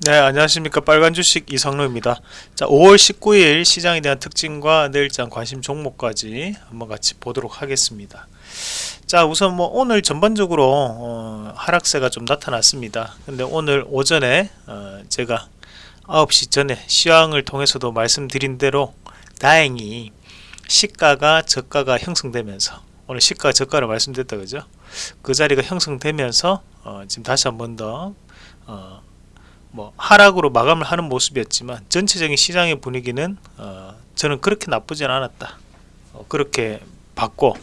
네 안녕하십니까. 빨간 주식 이성로입니다. 자 5월 19일 시장에 대한 특징과 내일장 관심 종목까지 한번 같이 보도록 하겠습니다. 자 우선 뭐 오늘 전반적으로 어, 하락세가 좀 나타났습니다. 근데 오늘 오전에 어, 제가 9시 전에 시황을 통해서도 말씀드린 대로 다행히 시가가 저가가 형성되면서 오늘 시가 저가를 말씀드렸다 그죠? 그 자리가 형성되면서 어, 지금 다시 한 번 더 어, 뭐 하락으로 마감을 하는 모습이었지만 전체적인 시장의 분위기는 어, 저는 그렇게 나쁘진 않았다. 어, 그렇게 봤고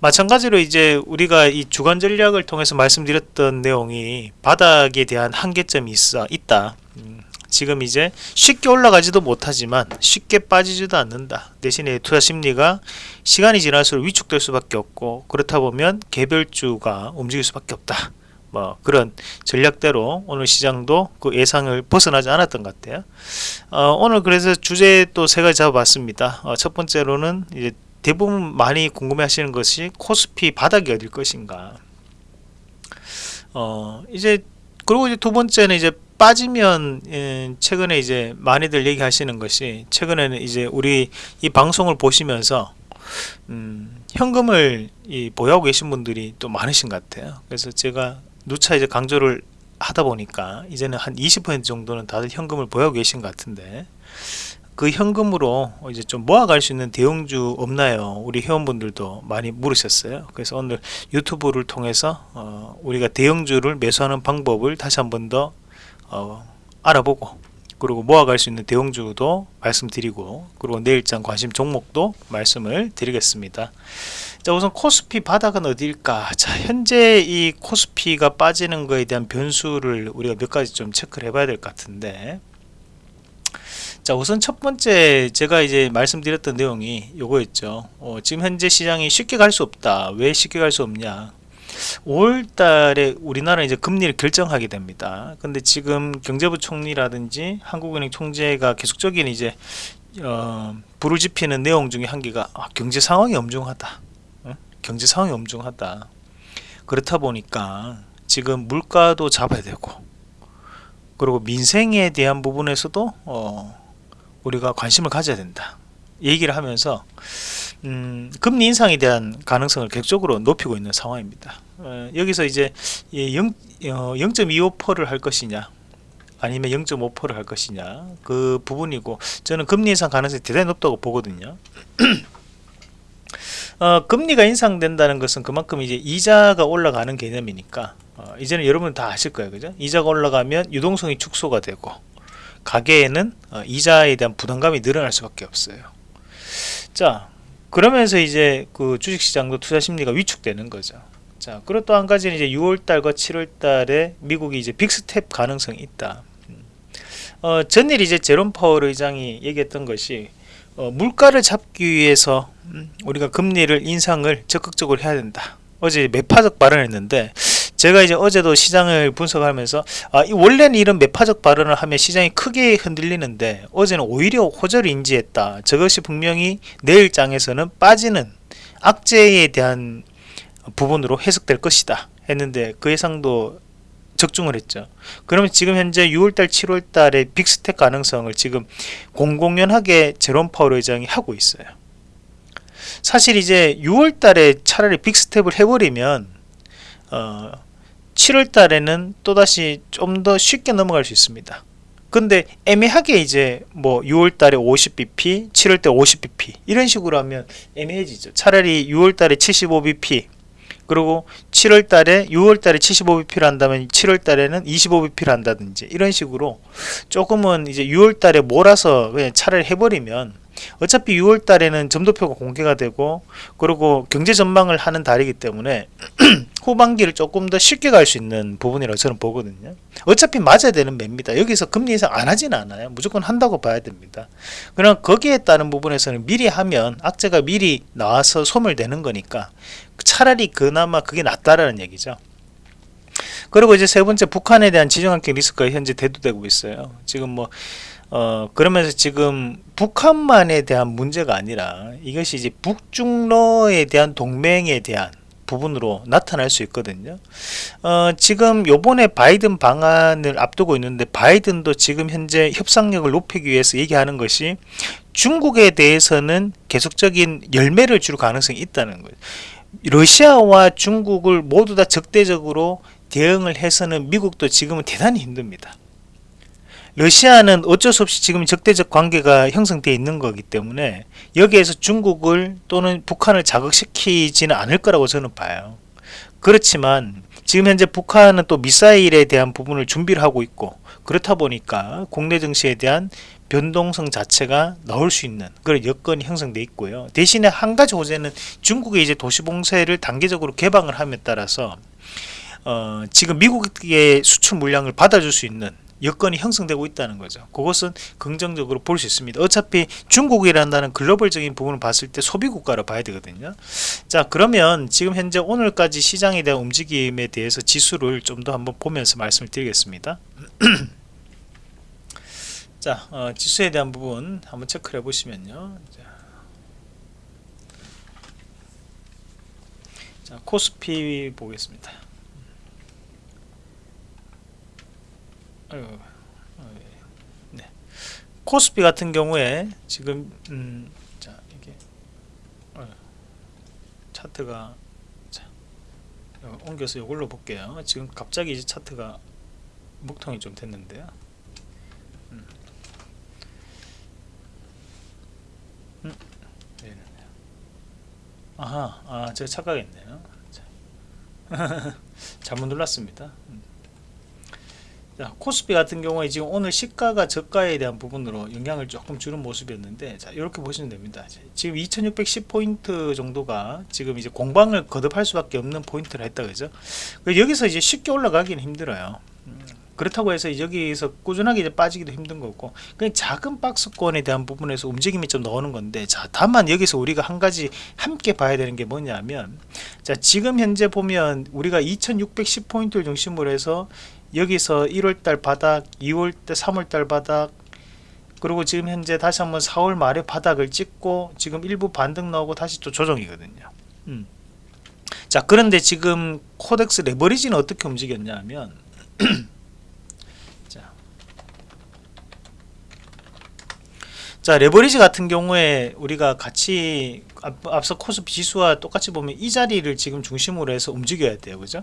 마찬가지로 이제 우리가 이 주간 전략을 통해서 말씀드렸던 내용이 바닥에 대한 한계점이 있어 있다. 음, 지금 이제 쉽게 올라가지도 못하지만 쉽게 빠지지도 않는다. 대신에 투자 심리가 시간이 지날수록 위축될 수밖에 없고 그렇다 보면 개별주가 움직일 수밖에 없다 뭐 그런 전략대로 오늘 시장도 그 예상을 벗어나지 않았던 것 같아요. 어, 오늘 그래서 주제 또 세 가지 잡아봤습니다. 어, 첫 번째로는 이제 대부분 많이 궁금해하시는 것이 코스피 바닥이 어딜 것인가. 어 이제 그리고 이제 두 번째는 이제 빠지면 예, 최근에 이제 많이들 얘기하시는 것이 최근에는 이제 우리 이 방송을 보시면서 음, 현금을 이 보유하고 계신 분들이 또 많으신 것 같아요. 그래서 제가 누차 이제 강조를 하다 보니까 이제는 한 20% 정도는 다들 현금을 보유하고 계신 것 같은데 그 현금으로 이제 좀 모아갈 수 있는 대형주 없나요? 우리 회원분들도 많이 물으셨어요. 그래서 오늘 유튜브를 통해서 어 우리가 대형주를 매수하는 방법을 다시 한 번 더 어 알아보고 그리고 모아갈 수 있는 대형주도 말씀드리고 그리고 내일장 관심 종목도 말씀을 드리겠습니다. 자 우선 코스피 바닥은 어디일까? 자 현재 이 코스피가 빠지는 거에 대한 변수를 우리가 몇 가지 좀 체크를 해봐야 될 것 같은데. 자 우선 첫 번째 제가 이제 말씀드렸던 내용이 요거였죠. 어, 지금 현재 시장이 쉽게 갈 수 없다. 왜 쉽게 갈 수 없냐? 5월달에 우리나라 이제 금리를 결정하게 됩니다. 근데 지금 경제부 총리라든지 한국은행 총재가 계속적인 이제 어, 불을 지피는 내용 중에 한 개가 아, 경제 상황이 엄중하다 경제 상황이 엄중하다. 그렇다 보니까 지금 물가도 잡아야 되고 그리고 민생에 대한 부분에서도 어, 우리가 관심을 가져야 된다. 얘기를 하면서 음, 금리 인상에 대한 가능성을 객적으로 높이고 있는 상황입니다. 어, 여기서 이제 0, 어, 0.25%를 할 것이냐 아니면 0.5%를 할 것이냐 그 부분이고 저는 금리 인상 가능성이 대단히 높다고 보거든요 어, 금리가 인상된다는 것은 그만큼 이제 이자가 올라가는 개념이니까 어, 이제는 여러분 다 아실 거예요. 그죠? 이자가 올라가면 유동성이 축소가 되고 가계에는 어, 이자에 대한 부담감이 늘어날 수밖에 없어요. 자 그러면서 이제 그 주식시장도 투자 심리가 위축되는 거죠. 자 그리고 또 한 가지는 이제 6월달과 7월달에 미국이 이제 big step 가능성이 있다. 음. 어, 전일 이제 제롬 파월 의장이 얘기했던 것이 어, 물가를 잡기 위해서 음, 우리가 금리를 인상을 적극적으로 해야 된다. 어제 매파적 발언을 했는데 제가 이제 어제도 시장을 분석하면서 아, 원래는 이런 매파적 발언을 하면 시장이 크게 흔들리는데 어제는 오히려 호재를 인지했다. 저것이 분명히 내일장에서는 빠지는 악재에 대한 부분으로 해석될 것이다. 했는데 그 예상도 적중을 했죠. 그러면 지금 현재 6월달 7월달에 big step 가능성을 지금 공공연하게 제롬 파월 의장이 하고 있어요. 사실 이제 6월달에 차라리 big step을 해버리면 어, 7월달에는 또다시 좀 더 쉽게 넘어갈 수 있습니다. 근데 애매하게 이제 뭐 6월달에 50bp 7월달 50bp 이런 식으로 하면 애매해지죠. 차라리 6월달에 75bp 그리고 7월 달에 6월 달에 75bp를 한다면 7월 달에는 25bp를 한다든지 이런 식으로 조금은 이제 6월 달에 몰아서 그냥 차라리 해버리면 어차피 6월 달에는 점도표가 공개가 되고 그리고 경제 전망을 하는 달이기 때문에 후반기를 조금 더 쉽게 갈 수 있는 부분이라고 저는 보거든요. 어차피 맞아야 되는 매입니다. 여기서 금리 인상 안 하진 않아요. 무조건 한다고 봐야 됩니다. 그럼 거기에 따른 부분에서는 미리 하면 악재가 미리 나와서 소멸되는 거니까 차라리 그나마 그게 낫다라는 얘기죠 그리고 이제 세 번째 북한에 대한 지정학적 리스크가 현재 대두되고 있어요 지금 뭐 어, 그러면서 지금 북한만에 대한 문제가 아니라 이것이 이제 북중러에 대한 동맹에 대한 부분으로 나타날 수 있거든요. 어, 지금 요번에 바이든 방안을 앞두고 있는데 바이든도 지금 현재 협상력을 높이기 위해서 얘기하는 것이 중국에 대해서는 계속적인 열매를 줄 가능성이 있다는 거예요. 러시아와 중국을 모두 다 적대적으로 대응을 해서는 미국도 지금은 대단히 힘듭니다. 러시아는 어쩔 수 없이 지금 적대적 관계가 형성되어 있는 거기 때문에 여기에서 중국을 또는 북한을 자극시키지는 않을 거라고 저는 봐요. 그렇지만 지금 현재 북한은 또 미사일에 대한 부분을 준비를 하고 있고 그렇다 보니까 국내 증시에 대한 변동성 자체가 나올 수 있는 그런 여건이 형성돼 있고요. 대신에 한 가지 호재는 중국의 이제 도시봉쇄를 단계적으로 개방을 함에 따라서 어, 지금 미국의 수출 물량을 받아줄 수 있는 여건이 형성되고 있다는 거죠. 그것은 긍정적으로 볼 수 있습니다. 어차피 중국이란다는 글로벌적인 부분을 봤을 때 소비국가로 봐야 되거든요. 자 그러면 지금 현재 오늘까지 시장에 대한 움직임에 대해서 지수를 좀 더 한번 보면서 말씀을 드리겠습니다. 자 어, 지수에 대한 부분 한번 체크를 해 보시면요. 자, 자 코스피 보겠습니다. 아유, 네. 코스피 같은 경우에 지금 음, 자 이게 어, 차트가 자, 옮겨서 이걸로 볼게요. 지금 갑자기 이제 차트가 목통이 좀 됐는데요. 음. 음. 네. 아하, 아 제가 착각했네요. 잘못 눌렀습니다. 음. 자, 코스피 같은 경우에 지금 오늘 시가가 저가에 대한 부분으로 영향을 조금 주는 모습이었는데 자 이렇게 보시면 됩니다 지금 2610포인트 정도가 지금 이제 공방을 거듭할 수밖에 없는 포인트를 했다 그죠 여기서 이제 쉽게 올라가기는 힘들어요 음, 그렇다고 해서 여기서 꾸준하게 이제 빠지기도 힘든 거고 그냥 작은 박스권에 대한 부분에서 움직임이 좀 나오는 건데 자 다만 여기서 우리가 한 가지 함께 봐야 되는 게 뭐냐면 자 지금 현재 보면 우리가 2610포인트를 중심으로 해서 여기서 1월달 바닥 2월달 3월달 바닥 그리고 지금 현재 다시 한번 4월 말에 바닥을 찍고 지금 일부 반등 나오고 다시 또 조정이거든요 음. 자 그런데 지금 코덱스 레버리지는 어떻게 움직였냐면 자. 자 레버리지 같은 경우에 우리가 같이 앞, 서 코스피 지수와 똑같이 보면 이 자리를 지금 중심으로 해서 움직여야 돼요. 그죠?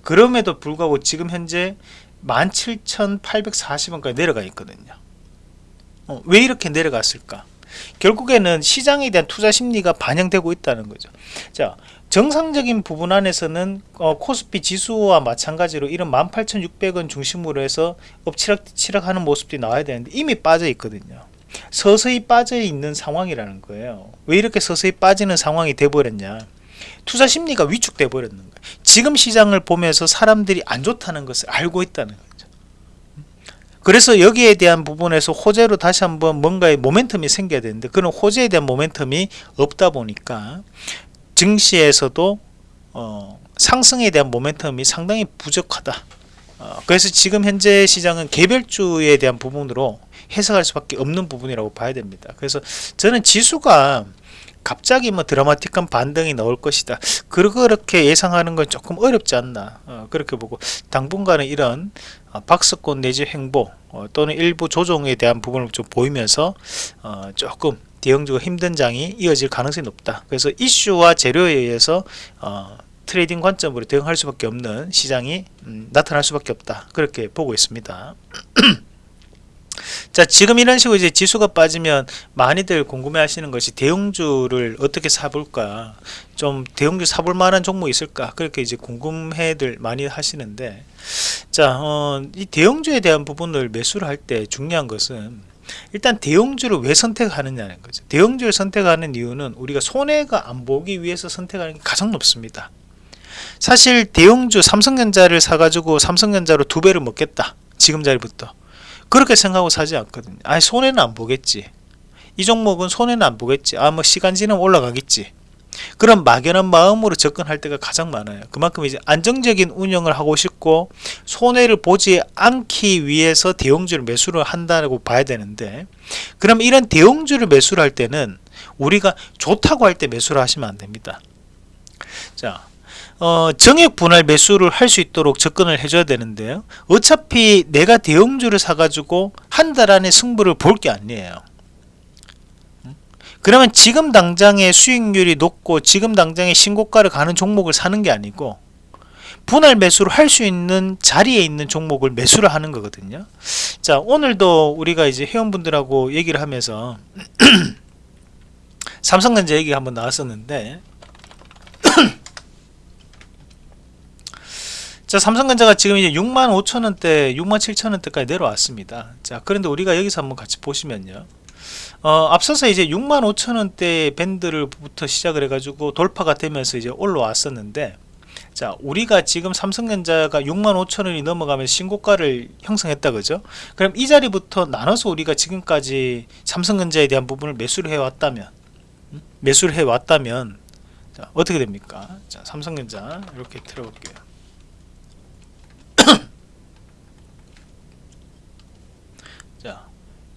그럼에도 불구하고 지금 현재 17,840원까지 내려가 있거든요. 어, 왜 이렇게 내려갔을까? 결국에는 시장에 대한 투자 심리가 반영되고 있다는 거죠. 자 정상적인 부분 안에서는 어, 코스피 지수와 마찬가지로 이런 18,600원 중심으로 해서 엎치락치락 하는 모습들이 나와야 되는데 이미 빠져 있거든요 서서히 빠져 있는 상황이라는 거예요. 왜 이렇게 서서히 빠지는 상황이 돼버렸냐? 투자 심리가 위축돼 버렸는 거예요. 지금 시장을 보면서 사람들이 안 좋다는 것을 알고 있다는 거죠. 그래서 여기에 대한 부분에서 호재로 다시 한번 뭔가의 모멘텀이 생겨야 되는데 그런 호재에 대한 모멘텀이 없다 보니까 증시에서도 어, 상승에 대한 모멘텀이 상당히 부족하다 어, 그래서 지금 현재 시장은 개별주에 대한 부분으로 해석할 수밖에 없는 부분이라고 봐야 됩니다. 그래서 저는 지수가 갑자기 뭐 드라마틱한 반등이 나올 것이다. 그렇게 예상하는 건 조금 어렵지 않나 어, 그렇게 보고 당분간은 이런 어, 박스권 내지 횡보 어, 또는 일부 조정에 대한 부분을 좀 보이면서 어, 조금 대형주가 힘든 장이 이어질 가능성이 높다. 그래서 이슈와 재료에 의해서 어, trading 관점으로 대응할 수밖에 없는 시장이 음, 나타날 수밖에 없다. 그렇게 보고 있습니다. 자 지금 이런 식으로 이제 지수가 빠지면 많이들 궁금해 하시는 것이 대형주를 어떻게 사볼까 좀 대형주 사볼 만한 종목이 있을까 그렇게 이제 궁금해들 많이 하시는데 자이 어, 대형주에 대한 부분을 매수를 할 때 중요한 것은 일단 대형주를 왜 선택하느냐는 거죠 대형주를 선택하는 이유는 우리가 손해가 안 보기 위해서 선택하는 게 가장 높습니다 사실 대형주 삼성전자를 사가지고 삼성전자로 두 배를 먹겠다. 지금 자리부터. 그렇게 생각하고 사지 않거든요. 아 손해는 안 보겠지. 이 종목은 손해는 안 보겠지. 아 뭐 시간 지나면 올라가겠지. 그런 막연한 마음으로 접근할 때가 가장 많아요. 그만큼 이제 안정적인 운영을 하고 싶고 손해를 보지 않기 위해서 대형주를 매수를 한다고 봐야 되는데 그럼 이런 대형주를 매수를 할 때는 우리가 좋다고 할 때 매수를 하시면 안 됩니다. 자 어, 정액 분할 매수를 할 수 있도록 접근을 해줘야 되는데요. 어차피 내가 대형주를 사가지고 한 달 안에 승부를 볼 게 아니에요. 음? 그러면 지금 당장의 수익률이 높고 지금 당장의 신고가를 가는 종목을 사는 게 아니고 분할 매수를 할 수 있는 자리에 있는 종목을 매수를 하는 거거든요. 자 오늘도 우리가 이제 회원분들하고 얘기를 하면서 삼성전자 얘기가 한번 나왔었는데 자 삼성전자가 지금 이제 6만 5천원대 6만 7천원대까지 내려왔습니다. 자 그런데 우리가 여기서 한번 같이 보시면요. 어, 앞서서 이제 6만 5천원대 밴드를부터 시작을 해가지고 돌파가 되면서 이제 올라왔었는데 자 우리가 지금 삼성전자가 6만 5천원이 넘어가면서 신고가를 형성했다 그죠? 그럼 이 자리부터 나눠서 우리가 지금까지 삼성전자에 대한 부분을 매수를 해왔다면 음? 매수를 해왔다면 자, 어떻게 됩니까? 자 삼성전자 이렇게 들어볼게요 자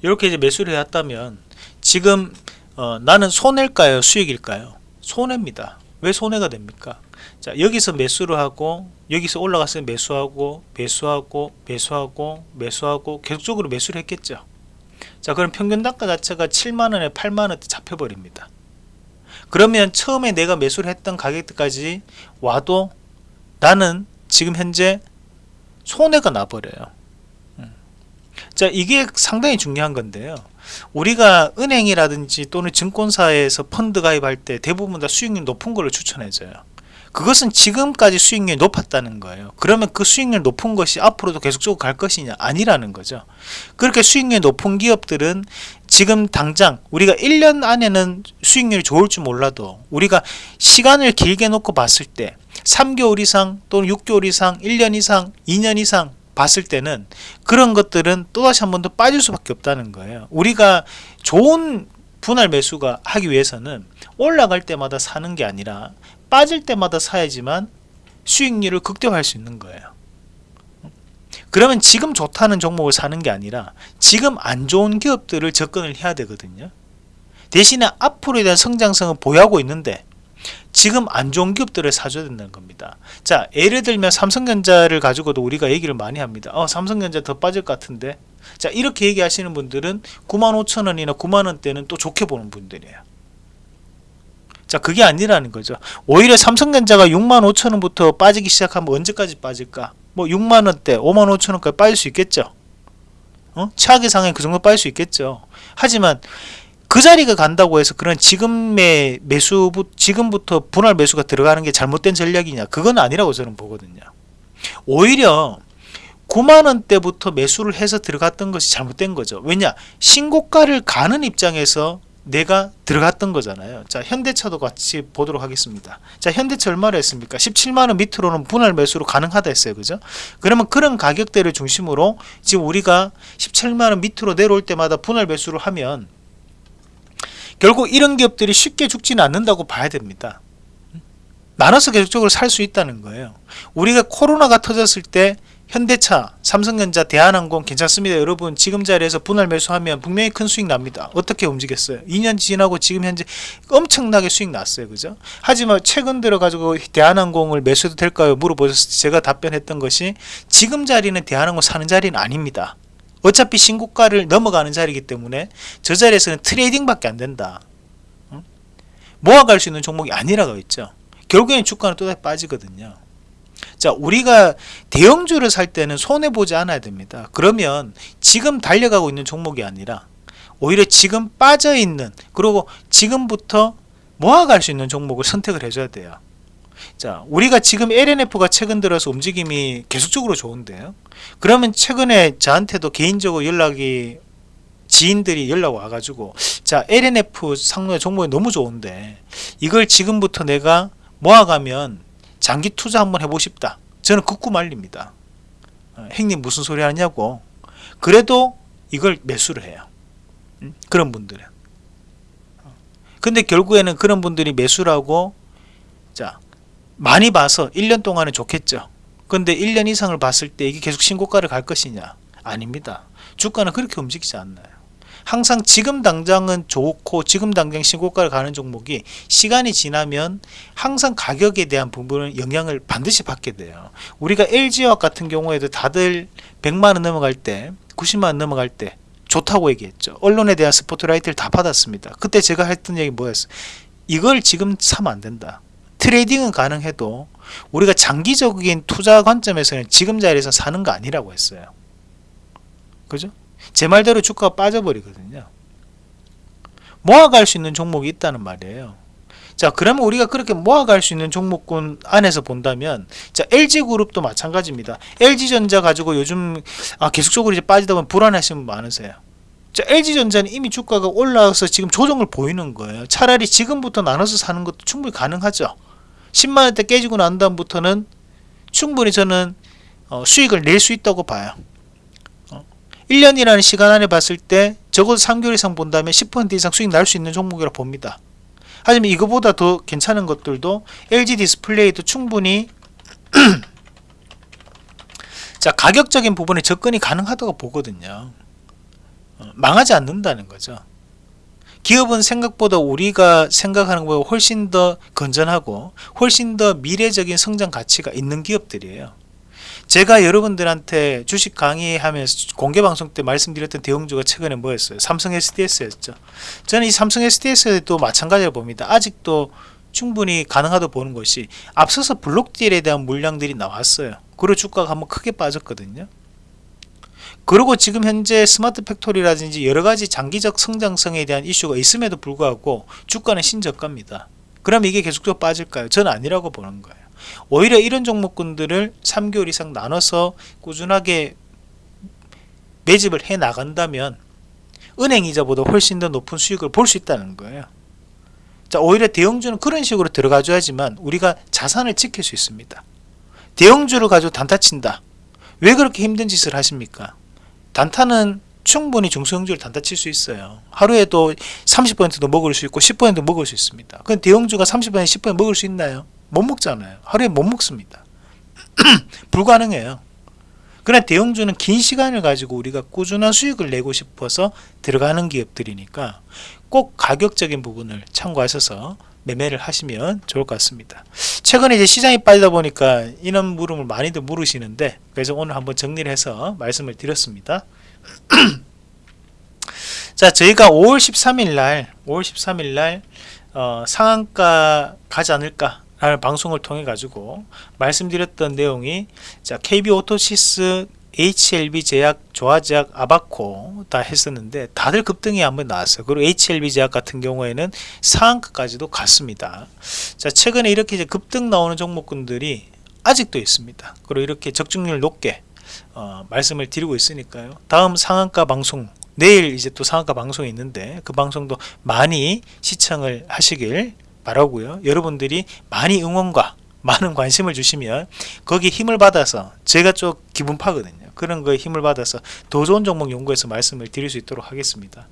이렇게 이제 매수를 해왔다면 지금 어, 나는 손해일까요? 수익일까요? 손해입니다. 왜 손해가 됩니까? 자 여기서 매수를 하고 여기서 올라갔으면 매수하고 매수하고 매수하고 매수하고 계속적으로 매수를 했겠죠. 자 그럼 평균 단가 자체가 7만원에 8만원대 잡혀버립니다. 그러면 처음에 내가 매수를 했던 가격대까지 와도 나는 지금 현재 손해가 나버려요. 음. 자 이게 상당히 중요한 건데요. 우리가 은행이라든지 또는 증권사에서 펀드 가입할 때 대부분 다 수익률 높은 걸로 추천해줘요. 그것은 지금까지 수익률이 높았다는 거예요. 그러면 그 수익률 높은 것이 앞으로도 계속적으로 갈 것이냐? 아니라는 거죠. 그렇게 수익률 높은 기업들은 지금 당장 우리가 1년 안에는 수익률이 좋을 줄 몰라도 우리가 시간을 길게 놓고 봤을 때 3개월 이상 또는 6개월 이상 1년 이상 2년 이상 봤을 때는 그런 것들은 또다시 한 번 더 빠질 수밖에 없다는 거예요. 우리가 좋은 분할 매수가 하기 위해서는 올라갈 때마다 사는 게 아니라 빠질 때마다 사야지만 수익률을 극대화할 수 있는 거예요. 그러면 지금 좋다는 종목을 사는 게 아니라 지금 안 좋은 기업들을 접근을 해야 되거든요. 대신에 앞으로에 대한 성장성은 보유하고 있는데 지금 안 좋은 기업들을 사줘야 된다는 겁니다. 자 예를 들면 삼성전자를 가지고도 우리가 얘기를 많이 합니다. 어 삼성전자 더 빠질 것 같은데. 자 이렇게 얘기하시는 분들은 95,000원이나 9만원대는 또 좋게 보는 분들이에요. 자 그게 아니라는 거죠. 오히려 삼성전자가 65,000원부터 빠지기 시작하면 언제까지 빠질까? 뭐 6만원대 55,000원까지 빠질 수 있겠죠? 어? 최악의 상황에 그 정도 빠질 수 있겠죠? 하지만 그 자리가 간다고 해서 그런 지금의 매수 지금부터 분할 매수가 들어가는 게 잘못된 전략이냐. 그건 아니라고 저는 보거든요. 오히려 9만원대부터 매수를 해서 들어갔던 것이 잘못된 거죠. 왜냐? 신고가를 가는 입장에서 내가 들어갔던 거잖아요. 자 현대차도 같이 보도록 하겠습니다. 자 현대차 얼마로 했습니까? 17만원 밑으로는 분할 매수로 가능하다 했어요. 그죠? 그러면 그런 가격대를 중심으로 지금 우리가 17만원 밑으로 내려올 때마다 분할 매수를 하면 결국 이런 기업들이 쉽게 죽지는 않는다고 봐야 됩니다. 나눠서 계속적으로 살 수 있다는 거예요. 우리가 코로나가 터졌을 때 현대차, 삼성전자, 대한항공 괜찮습니다. 여러분 지금 자리에서 분할 매수하면 분명히 큰 수익 납니다. 어떻게 움직였어요? 2년 지나고 지금 현재 엄청나게 수익 났어요. 그죠? 하지만 최근 들어 가지고 대한항공을 매수해도 될까요? 물어보셨을 때 제가 답변했던 것이 지금 자리는 대한항공 사는 자리는 아닙니다 어차피 신고가를 넘어가는 자리이기 때문에 저 자리에서는 트레이딩밖에 안 된다. 모아갈 수 있는 종목이 아니라고 했죠. 결국엔 주가는 또다시 빠지거든요. 자 우리가 대형주를 살 때는 손해보지 않아야 됩니다. 그러면 지금 달려가고 있는 종목이 아니라 오히려 지금 빠져있는 그리고 지금부터 모아갈 수 있는 종목을 선택을 해줘야 돼요 자 우리가 지금 LNF가 최근 들어서 움직임이 계속적으로 좋은데요. 그러면 최근에 저한테도 개인적으로 연락이 지인들이 연락 와가지고 자 LNF 상로의 종목이 너무 좋은데 이걸 지금부터 내가 모아가면 장기 투자 한번 해보고 싶다. 저는 극구 말립니다. 어, 행님 무슨 소리 하냐고. 그래도 이걸 매수를 해요. 음? 그런 분들은. 어. 근데 결국에는 그런 분들이 매수라고 자 많이 봐서 1년 동안은 좋겠죠. 근데 1년 이상을 봤을 때 이게 계속 신고가를 갈 것이냐? 아닙니다. 주가는 그렇게 움직이지 않나요? 항상 지금 당장은 좋고 지금 당장 신고가를 가는 종목이 시간이 지나면 항상 가격에 대한 부분은 영향을 반드시 받게 돼요. 우리가 LG화학 같은 경우에도 다들 100만원 넘어갈 때 90만원 넘어갈 때 좋다고 얘기했죠. 언론에 대한 스포트라이트를 다 받았습니다. 그때 제가 했던 얘기 뭐였어 이걸 지금 사면 안 된다 트레이딩은 가능해도 우리가 장기적인 투자 관점에서는 지금 자리에서 사는 거 아니라고 했어요 그죠? 제 말대로 주가가 빠져버리거든요. 모아갈 수 있는 종목이 있다는 말이에요. 자 그러면 우리가 그렇게 모아갈 수 있는 종목군 안에서 본다면 자 LG그룹도 마찬가지입니다. LG전자 가지고 요즘 아, 계속적으로 이제 빠지다 보면 불안하시는 분 많으세요. 자 LG전자는 이미 주가가 올라와서 지금 조정을 보이는 거예요. 차라리 지금부터 나눠서 사는 것도 충분히 가능하죠. 10만원대 깨지고 난 다음부터는 충분히 저는 어, 수익을 낼 수 있다고 봐요. 1년이라는 시간 안에 봤을 때 적어도 3개월 이상 본다면 10% 이상 수익 날 수 있는 종목이라고 봅니다. 하지만 이거보다 더 괜찮은 것들도 LG 디스플레이도 충분히 자 가격적인 부분에 접근이 가능하다고 보거든요. 어, 망하지 않는다는 거죠. 기업은 생각보다 우리가 생각하는 것보다 훨씬 더 건전하고 훨씬 더 미래적인 성장 가치가 있는 기업들이에요. 제가 여러분들한테 주식 강의하면서 공개방송 때 말씀드렸던 대형주가 최근에 뭐였어요? 삼성 SDS였죠. 저는 이 삼성 SDS도 마찬가지로 봅니다. 아직도 충분히 가능하다고 보는 것이 앞서서 블록딜에 대한 물량들이 나왔어요. 그리고 주가가 한번 크게 빠졌거든요. 그리고 지금 현재 smart factory라든지 여러가지 장기적 성장성에 대한 이슈가 있음에도 불구하고 주가는 신저가입니다. 그럼 이게 계속적으로 빠질까요? 저는 아니라고 보는 거예요. 오히려 이런 종목군들을 3개월 이상 나눠서 꾸준하게 매집을 해 나간다면 은행 이자보다 훨씬 더 높은 수익을 볼 수 있다는 거예요. 자, 오히려 대형주는 그런 식으로 들어가줘야지만 우리가 자산을 지킬 수 있습니다. 대형주를 가지고 단타 친다. 왜 그렇게 힘든 짓을 하십니까? 단타는 충분히 중소형주를 단타 칠 수 있어요. 하루에도 30%도 먹을 수 있고 10%도 먹을 수 있습니다. 그럼 대형주가 30% 10% 먹을 수 있나요? 못 먹잖아요. 하루에 못 먹습니다. 불가능해요. 그러나 대형주는 긴 시간을 가지고 우리가 꾸준한 수익을 내고 싶어서 들어가는 기업들이니까 꼭 가격적인 부분을 참고하셔서 매매를 하시면 좋을 것 같습니다. 최근에 이제 시장이 빠지다 보니까 이런 물음을 많이들 물으시는데 그래서 오늘 한번 정리를 해서 말씀을 드렸습니다. 자, 저희가 5월 13일 날, 5월 13일 날 어, 상한가 가지 않을까 라는 방송을 통해 가지고 말씀드렸던 내용이 자 KB 오토시스 HLB 제약, 조아제약, 아바코 다 했었는데 다들 급등이 한번 나왔어요. 그리고 HLB 제약 같은 경우에는 상한가까지도 갔습니다. 자 최근에 이렇게 이제 급등 나오는 종목군들이 아직도 있습니다. 그리고 이렇게 적중률 높게 어, 말씀을 드리고 있으니까요. 다음 상한가 방송 내일 이제 또 상한가 방송이 있는데 그 방송도 많이 시청을 하시길 바라고요 여러분들이 많이 응원과 많은 관심을 주시면 거기 힘을 받아서 제가 좀 기분 파거든요 그런 거에 힘을 받아서 더 좋은 종목 연구해서 말씀을 드릴 수 있도록 하겠습니다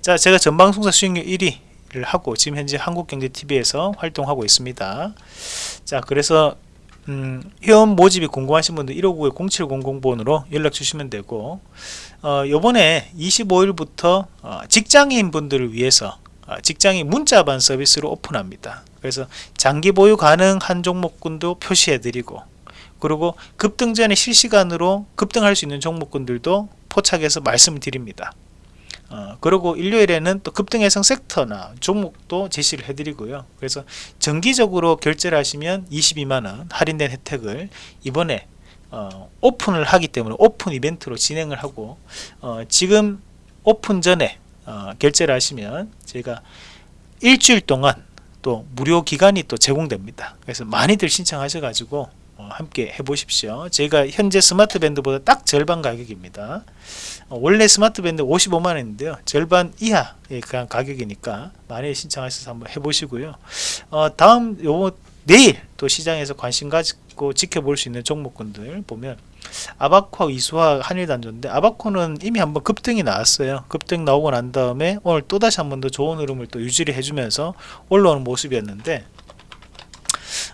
자 제가 전방송사 수익률 1위 를 하고 지금 현재 한국경제TV에서 활동하고 있습니다 자 그래서 음, 회원 모집이 궁금하신 분들 159 0700번으로 연락 주시면 되고 어, 요번에 25일부터 어, 직장인 분들을 위해서 어, 직장이 문자반 서비스로 오픈합니다. 그래서 장기 보유 가능한 종목군도 표시해 드리고 그리고 급등 전에 실시간으로 급등할 수 있는 종목군들도 포착해서 말씀드립니다. 어, 그리고 일요일에는 또 급등 예상 섹터나 종목도 제시를 해드리고요. 그래서 정기적으로 결제를 하시면 22만원 할인된 혜택을 이번에 어, 오픈을 하기 때문에 오픈 이벤트로 진행을 하고 어, 지금 오픈 전에 어, 결제를 하시면 저희가 일주일 동안 또 무료 기간이 또 제공됩니다. 그래서 많이들 신청하셔 가지고 어, 함께 해보십시오. 저희가 현재 스마트 밴드보다 딱 절반 가격입니다. 어, 원래 스마트 밴드 55만원인데요. 절반 이하의 그냥 가격이니까 많이 신청하셔서 한번 해보시고요. 어, 다음 요 내일 또 시장에서 관심 가지고 지켜볼 수 있는 종목군들 보면 아바코 이수화 한일단조인데 아바코는 이미 한번 급등이 나왔어요 급등 나오고 난 다음에 오늘 또다시 한 번 더 좋은 흐름을 또 유지를 해주면서 올라오는 모습이었는데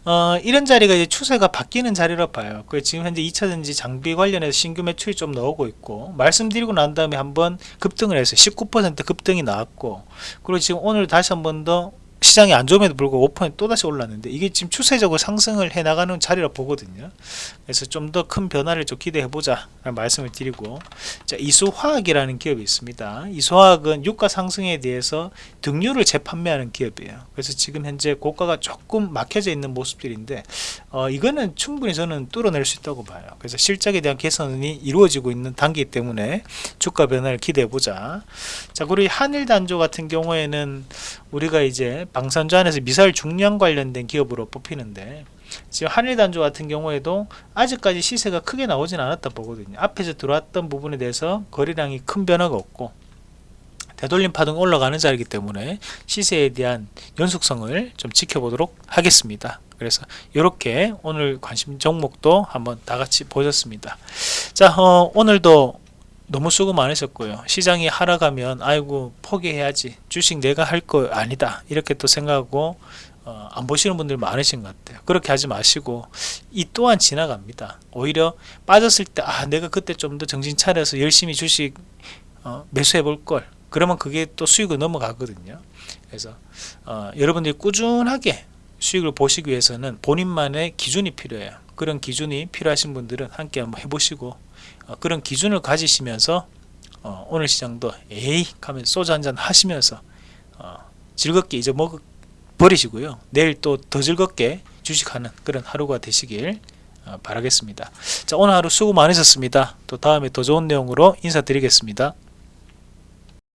어, 이런 자리가 이제 추세가 바뀌는 자리라 봐요. 그 지금 현재 2차전지 장비 관련해서 신규 매출이 좀 나오고 있고 말씀드리고 난 다음에 한번 급등을 해서 19% 급등이 나왔고 그리고 지금 오늘 다시 한번 더 시장이 안 좋음에도 불구하고 5% 또다시 올랐는데 이게 지금 추세적으로 상승을 해 나가는 자리라 보거든요. 그래서 좀 더 큰 변화를 좀 기대해 보자 말씀을 드리고 자 이수화학이라는 기업이 있습니다. 이수화학은 유가 상승에 대해서 등유를 재판매하는 기업이에요. 그래서 지금 현재 고가가 조금 막혀져 있는 모습들인데 어, 이거는 충분히 저는 뚫어낼 수 있다고 봐요. 그래서 실적에 대한 개선이 이루어지고 있는 단계이기 때문에 주가 변화를 기대해 보자. 자 그리고 한일 단조 같은 경우에는 우리가 이제 방산주 안에서 미사일 중량 관련된 기업으로 뽑히는데 지금 한일단조 같은 경우에도 아직까지 시세가 크게 나오진 않았다 보거든요. 앞에서 들어왔던 부분에 대해서 거래량이 큰 변화가 없고 되돌림 파동 올라가는 자리이기 때문에 시세에 대한 연속성을 좀 지켜보도록 하겠습니다. 그래서 이렇게 오늘 관심 종목도 한번 다 같이 보셨습니다. 자 어, 오늘도 너무 수고 많으셨고요. 시장이 하락하면 아이고 포기해야지. 주식 내가 할 거 아니다. 이렇게 또 생각하고 어, 안 보시는 분들 많으신 것 같아요. 그렇게 하지 마시고 이 또한 지나갑니다. 오히려 빠졌을 때 아 내가 그때 좀 더 정신 차려서 열심히 주식 어, 매수해 볼 걸. 그러면 그게 또 수익을 넘어가거든요. 그래서 어, 여러분들이 꾸준하게 수익을 보시기 위해서는 본인만의 기준이 필요해요. 그런 기준이 필요하신 분들은 함께 한번 해보시고 어, 그런 기준을 가지시면서 어, 오늘 시장도 에이 하면 소주 한잔 하시면서 어, 즐겁게 잊어먹 버리시고요. 내일 또 더 즐겁게 주식하는 그런 하루가 되시길 어, 바라겠습니다. 자 오늘 하루 수고 많으셨습니다. 또 다음에 더 좋은 내용으로 인사드리겠습니다